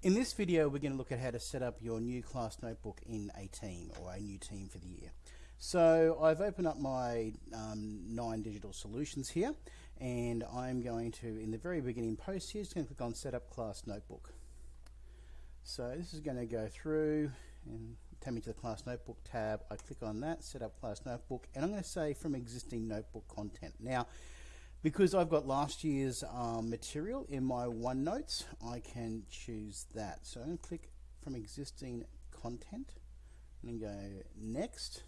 In this video we're going to look at how to set up your new class notebook in a team or a new team for the year. So I've opened up my um, nine digital solutions here and I'm going to in the very beginning post here just going to click on set up class notebook. So this is going to go through and take me to the class notebook tab. I click on that set up class notebook and I'm going to say from existing notebook content. Now because I've got last year's um, material in my OneNotes, I can choose that. So I'm going to click from existing content and go next.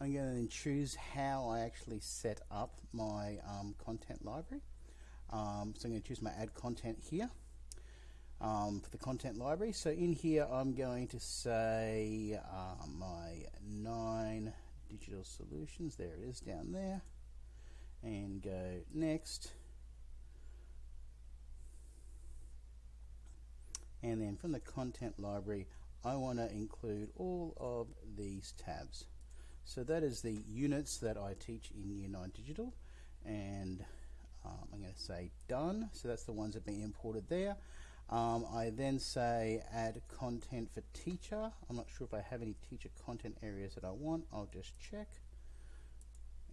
I'm going to choose how I actually set up my um, content library. Um, so I'm going to choose my add content here um, for the content library. So in here I'm going to say uh, my nine digital solutions. There it is down there and go next. And then from the content library I want to include all of these tabs. So that is the units that I teach in Year 9 Digital and um, I'm going to say done. So that's the ones that have been imported there. Um, I then say add content for teacher. I'm not sure if I have any teacher content areas that I want. I'll just check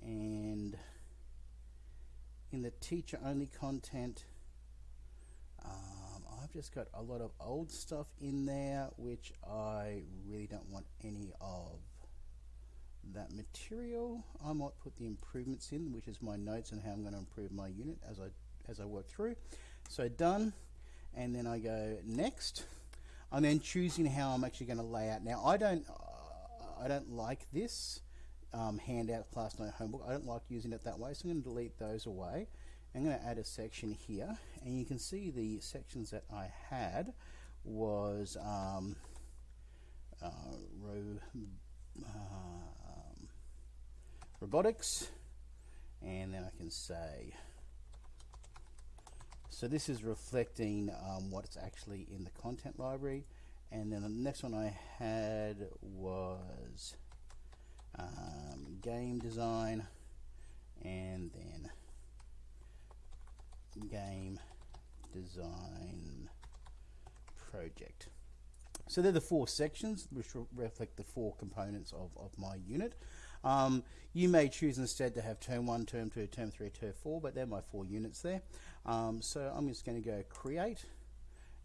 and in the teacher only content um, I've just got a lot of old stuff in there which I really don't want any of. That material I might put the improvements in which is my notes and how I'm going to improve my unit as I as I work through. So done. And then I go next. I'm then choosing how I'm actually going to lay out. Now I don't uh, I don't like this um, handout class note homework. I don't like using it that way, so I'm going to delete those away. I'm going to add a section here, and you can see the sections that I had was um, uh, ro um, robotics, and then I can say so this is reflecting um, what's actually in the content library and then the next one I had was um, game design, and then game design project. So they're the four sections which reflect the four components of, of my unit. Um, you may choose instead to have term 1, term 2, term 3, term 4, but they're my four units there. Um, so I'm just going to go create,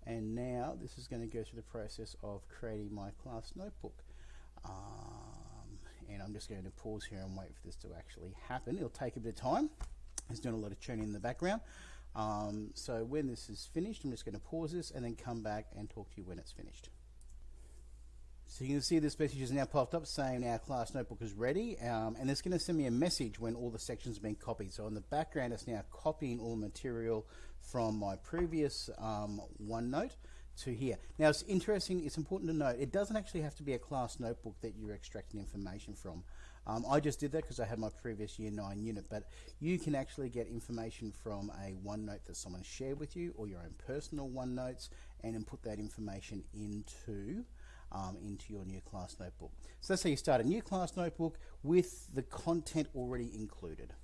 and now this is going to go through the process of creating my class notebook. Uh, and I'm just going to pause here and wait for this to actually happen. It'll take a bit of time. It's doing a lot of tuning in the background. Um, so when this is finished, I'm just going to pause this and then come back and talk to you when it's finished. So you can see this message is now popped up saying our class notebook is ready um, and it's going to send me a message when all the sections have been copied. So in the background it's now copying all the material from my previous um, OneNote to here. Now it's interesting, it's important to note, it doesn't actually have to be a class notebook that you're extracting information from. Um, I just did that because I had my previous year 9 unit, but you can actually get information from a OneNote that someone shared with you or your own personal OneNotes and then put that information into um, into your new class notebook. So let's say you start a new class notebook with the content already included.